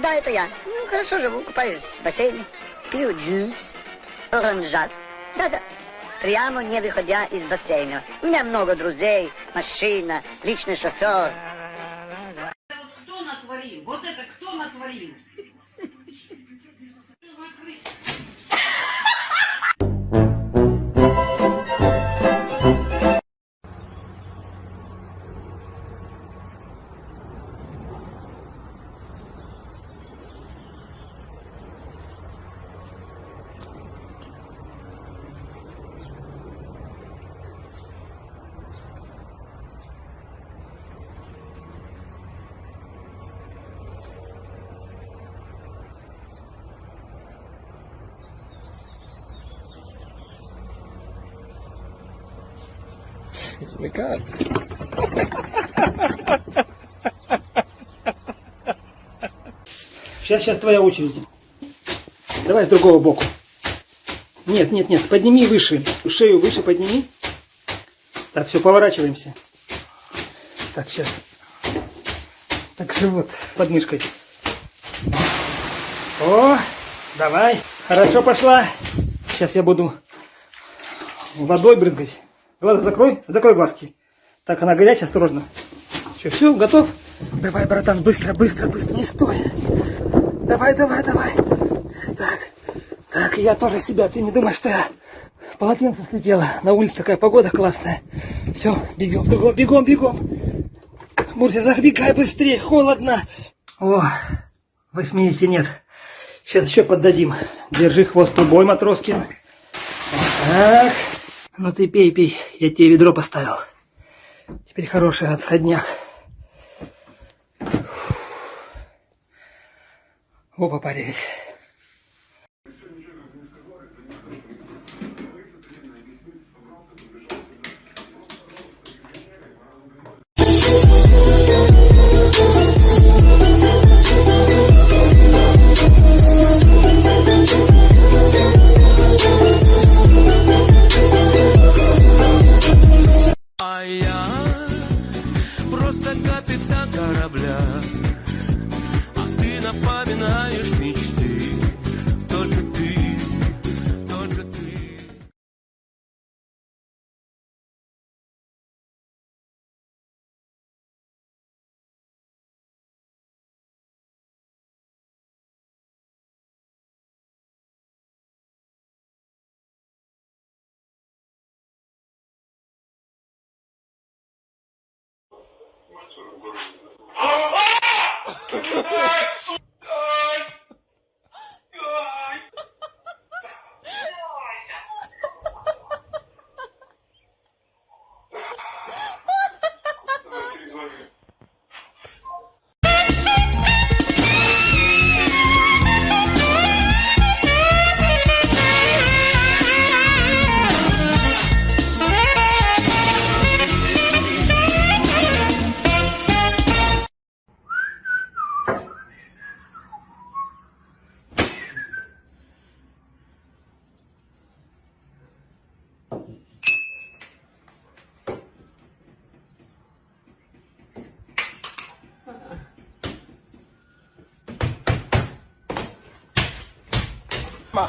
Да, это я. Ну, хорошо живу, купаюсь в бассейне, пью джус, оранжат. Да-да, прямо не выходя из бассейна. У меня много друзей, машина, личный шофер. Кто натворил? Вот это кто натворил? Как? Сейчас, сейчас твоя очередь. Давай с другого боку. Нет, нет, нет, подними выше. Шею выше подними. Так, все, поворачиваемся. Так, сейчас. Так, живот под мышкой. О, давай. Хорошо пошла. Сейчас я буду водой брызгать. Глаза закрой, закрой глазки. Так, она горячая, осторожно. Что, все, готов? Давай, братан, быстро, быстро, быстро, не стой. Давай, давай, давай. Так, так, я тоже себя, ты не думаешь, что я полотенце слетела. На улице такая погода классная. Все, бегом, бегом, бегом, бегом. Мурся, забегай быстрее, холодно. О, 80 нет. Сейчас еще поддадим. Держи хвост трубой, Матроскин. Так. Ну ты пей, пей. Я тебе ведро поставил. Теперь хороший отходняк. Опа, парились. Корабля, а ты напоминаешь Ai, 妈！